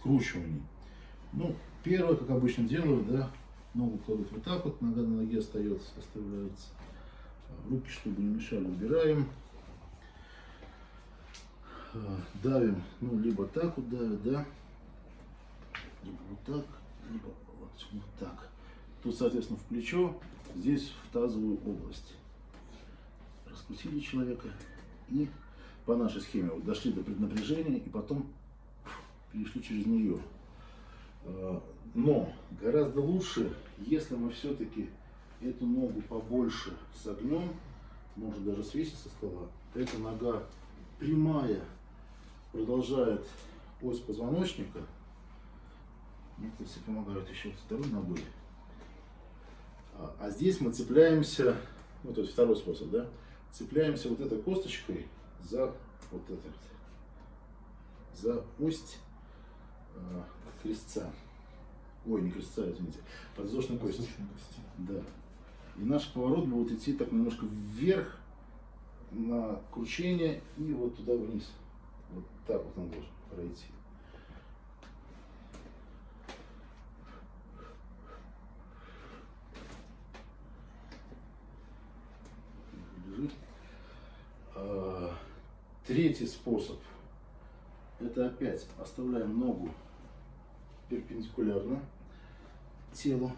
скручиваний. Ну, первое, как обычно делаю, да, ногу кладут вот так вот, нога на ноге остается, оставляется. Руки, чтобы не мешали, убираем. А, давим, ну, либо так вот давим, да, либо вот так, либо вот, вот так. Тут, соответственно, в плечо, здесь в тазовую область. Раскрутили человека и по нашей схеме вот дошли до преднапряжения и потом перешли через нее. А, но гораздо лучше, если мы все-таки эту ногу побольше согнем, может даже свесить со стола, эта нога прямая продолжает ось позвоночника. Некоторые себе помогают еще второй ногой. А, а здесь мы цепляемся, вот это второй способ, да, цепляемся вот этой косточкой за вот это, за ось крестца. Ой, не крестца, извините, подвздошной кости. кости. Да. И наш поворот будет идти так немножко вверх на кручение и вот туда вниз. Вот так вот он должен пройти. Лежит. А, третий способ. Это опять оставляем ногу перпендикулярно телу.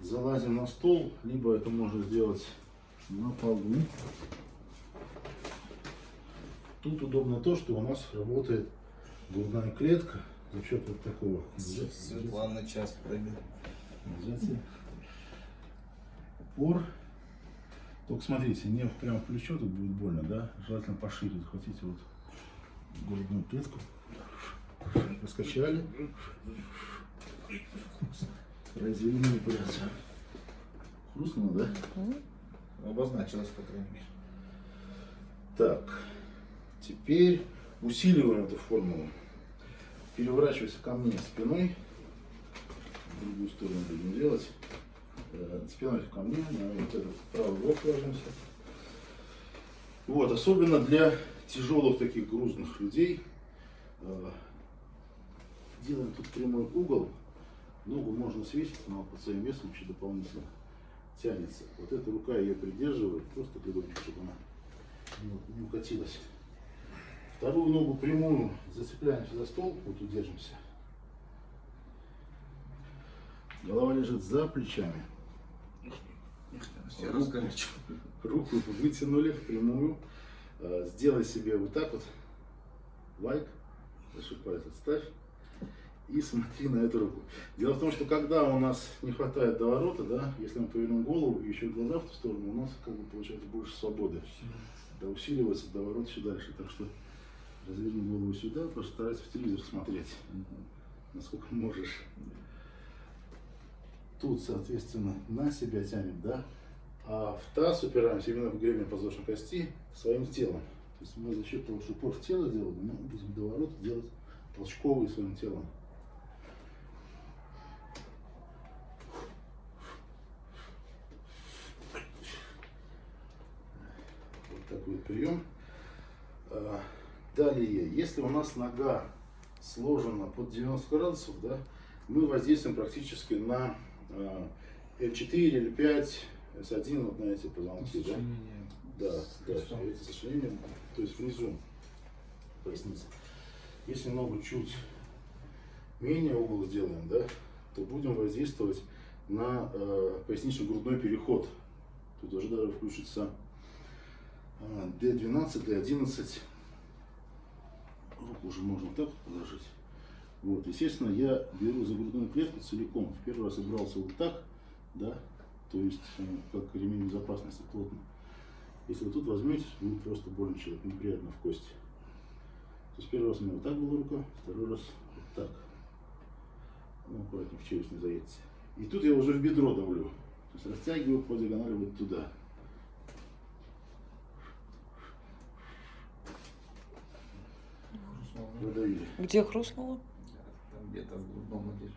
Залазим на стол, либо это можно сделать на полу. Тут удобно то, что у нас работает грудная клетка за счет вот такого. Светлана час прыгает. Упор. Только смотрите, не прямо в плечо тут будет больно, да? Желательно пошире захватите вот грудную клетку. Раскачали. Произвели манипуляцию. Хрустнуло, да? Обозначилось, по крайней мере. Так. Теперь усиливаем эту формулу. Переворачивайся ко мне спиной. В другую сторону будем делать. Э, спиной ко мне, на вот этот правый бок ложимся. Вот, особенно для тяжелых таких грузных людей. Э, делаем тут прямой угол. Ногу можно свесить, но под своим весом еще дополнительно тянется. Вот эта рука ее придерживает, просто легонько, чтобы она не укатилась. Вторую ногу прямую зацепляемся за стол, вот удержимся. Голова лежит за плечами. Все руку, руку вытянули в прямую. А, сделай себе вот так вот. Лайк. Большой палец отставь. И смотри на эту руку. Дело в том, что когда у нас не хватает доворота, да, если мы повернем голову и еще глаза в ту сторону, у нас как бы получается больше свободы. Да, усиливается доворот еще дальше. Так что разверни голову сюда, постарайся в телевизор смотреть, насколько можешь. Тут, соответственно, на себя тянем, да, а в таз упираемся именно в гребень подвздошной кости своим телом. То есть мы за счет того, что упор в тело делаем, мы будем доворот делать толчковый своим телом. Вот такой прием. А, Далее, если у нас нога сложена под 90 градусов, да, мы воздействуем практически на э, L4 или 5, S1, вот на эти позвонки. Да, да, да это сочленение, то есть внизу поясницы. Если ногу чуть менее угол сделаем, да, то будем воздействовать на э, пояснично-грудной переход. Тут уже даже включится D12, D11 руку уже можно так положить. Вот, естественно, я беру за грудную клетку целиком. В первый раз я брался вот так, да, то есть э, как ремень безопасности плотно. Если вы тут возьмете, будет просто больно человек, неприятно в кости. То есть первый раз у меня вот так была рука, второй раз вот так. Ну, аккуратнее в челюсть не заедете. И тут я уже в бедро давлю. То есть растягиваю по диагонали вот туда. Продавили. Где хрустнуло? Там где-то в грудном отделе.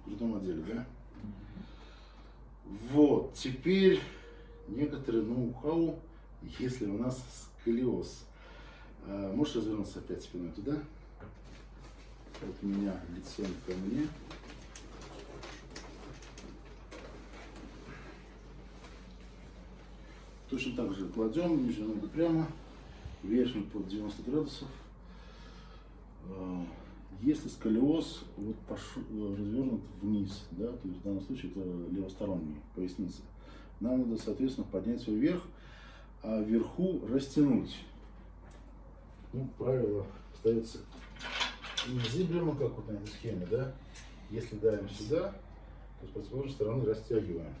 В грудном отделе, да? Вот, теперь некоторые ноу-хау, если у нас сколиоз. А, можешь развернуться опять спиной туда? от меня лицом ко мне. Точно так же кладем, нижнюю ногу прямо, верхнюю под 90 градусов. А, Если сколиоз вот э, развернут вниз, да, то есть в данном случае это левосторонний, поясница, нам надо, соответственно, поднять его вверх, а вверху растянуть. Ну, правило ставится не зиблером, как вот на этой схеме, да? Если давим сюда, то с противоположной стороны растягиваем.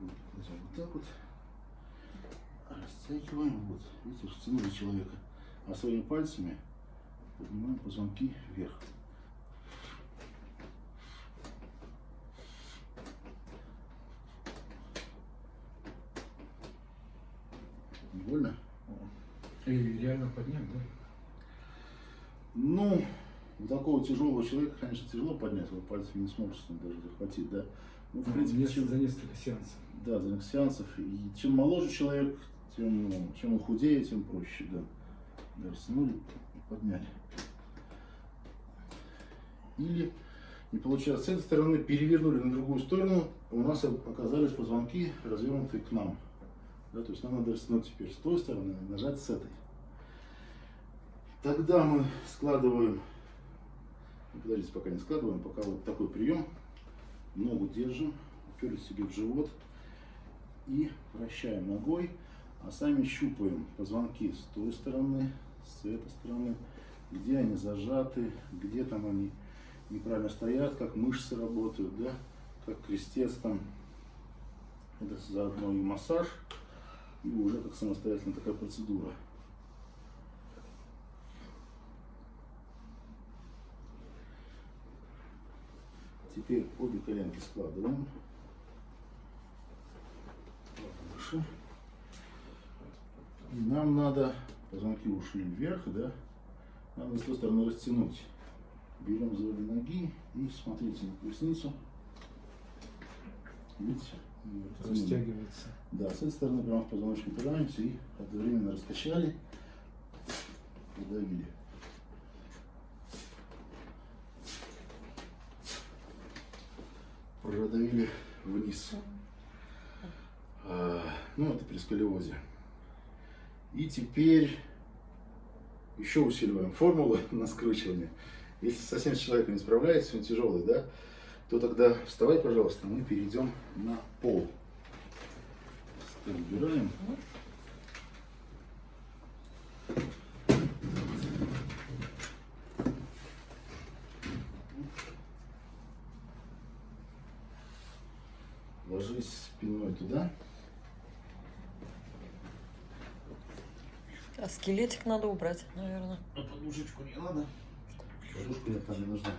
Вот так вот. Растягиваем. Вот. Видите, растянули человека. А своими пальцами поднимаем позвонки вверх. Не больно? И реально поднять, да? Ну, у такого тяжелого человека, конечно, тяжело поднять, его пальцами не сможешь даже захватить, да. Ну, в принципе, Если чем, за несколько сеансов. да, за сеансов, и чем моложе человек, тем, ну, чем худее, тем проще, да. Растянули подняли. Или, не получается, с этой стороны перевернули на другую сторону, у нас оказались позвонки развернутые к нам. Да, то есть нам надо растянуть теперь с той стороны, нажать с этой. Тогда мы складываем, ну, подождите, пока не складываем, пока вот такой прием. Ногу держим, уперлись себе в живот и вращаем ногой, а сами щупаем позвонки с той стороны, с этой стороны, где они зажаты, где там они неправильно стоят, как мышцы работают, да, как крестец там. Это заодно и массаж, и уже как самостоятельная такая процедура. Теперь обе коленки складываем. Выше. И нам надо, позвонки ушли вверх, да, надо с той стороны растянуть. Берем за обе ноги и смотрите на поясницу. Видите? Растягивается. Да, с этой стороны прямо в позвоночник упираемся и одновременно раскачали, подавили. Продавили вниз. А, ну, это при сколиозе. И теперь еще усиливаем формулу на скручивание. Если совсем с человеком не справляется, он тяжелый, да, то тогда вставай, пожалуйста, мы перейдем на пол. Убираем. Ложись спиной туда. А скелетик надо убрать, наверное. А подушечку не надо? Подушка нет, там не нужна.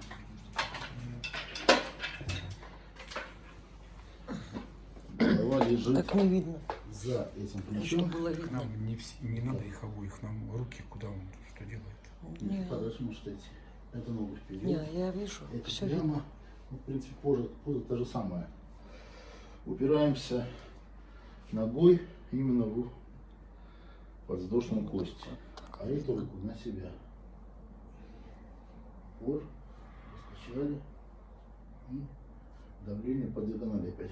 Голова лежит Так не видно, за этим плечом. было К видно. нам не, не надо их обоих, нам руки, куда он что делает. Не, Подальше может идти. Это ногу вперед. не, я вижу, Это все прямо. видно. Ну, в принципе, поза, поза та же самая. Упираемся ногой именно в подвздошную кость. А эту руку на себя. Пор, раскачали. И давление по диагонали опять.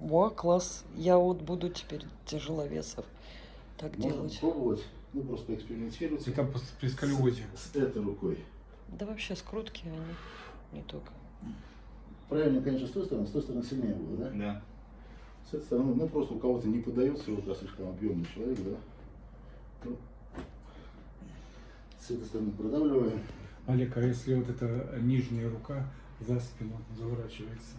О, класс. Я вот буду теперь тяжеловесов так Можно делать. попробовать, ну просто экспериментировать Это при сколиозе. с этой рукой. Да вообще скрутки они не только. Правильно, конечно, с той стороны, с той стороны сильнее было, да? Да. С этой стороны, ну просто у кого-то не подается, вот раз слишком объемный человек, да? Ну, с этой стороны продавливаем. Олег, а если вот эта нижняя рука за спину заворачивается?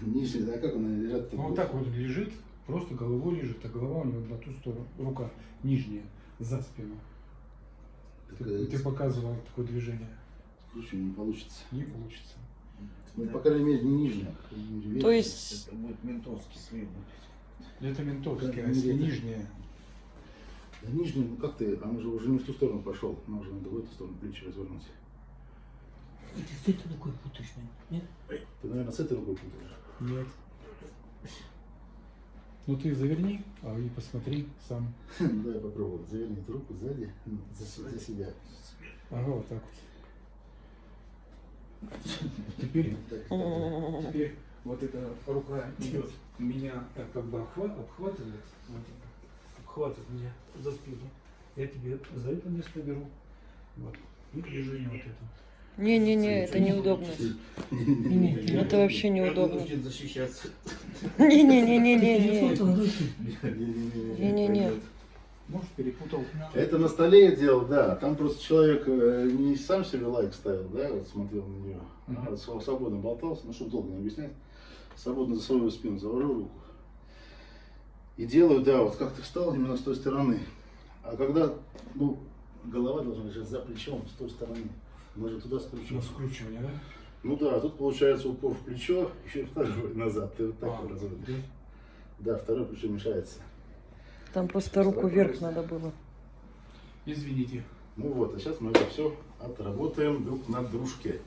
Нижняя, да, как она лежат? Ну, вот так вот лежит, просто головой лежит, а голова у него на ту сторону, рука нижняя, за спину. Ты, ты показывал такое движение. Скручивание не получится. Не получится. Ну, по крайней мере, мере, То есть, Это будет ментовский требовать. Это ментовский, а если нижняя, Да нижняя, ну как ты, она же уже не в ту сторону пошел, нам уже надо в эту сторону плечи развернуть. Ты с этой рукой путаешь, нет? Ты, наверное, с этой рукой путаешь. нет. Ну ты заверни, а и посмотри сам. Дай попробую. Завернуть руку сзади, ну, за, за себя. Ага, вот так вот. Теперь, теперь вот эта рука идет, меня как бы обхва- обхватывает, вот обхватывает меня за спину. Я тебе за это место беру. Вот. И движение вот это. Не-не-не, это неудобно. Это вообще неудобно. Вынужден защищаться. Не-не-не-не-не. Не-не-не-не. Не-не-не. Может, перепутал. Это на столе я делал, да. Там просто человек э, не сам себе лайк ставил, да, вот смотрел на нее, а Мгм. св- свободно болтался, ну, чтобы долго не объяснять. Свободно за свою спину завожу руку. И делаю, да, вот как ты встал именно с той стороны. А когда, ну, голова должна лежать за плечом, с той стороны. Мы же туда На скручиваем. скручивание, да? Ну да, тут получается упор в плечо, еще и второй назад. Ты вот так А, разводишь. да. Да, второе плечо мешается. Там просто руку вверх надо было. Извините. Ну вот, а сейчас мы это все отработаем друг на дружке.